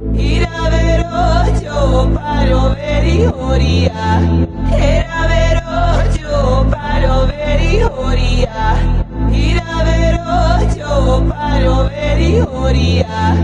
Iravero yo paro veri horia. Iravero yo paro veri horia. Iravero yo paro veri horia.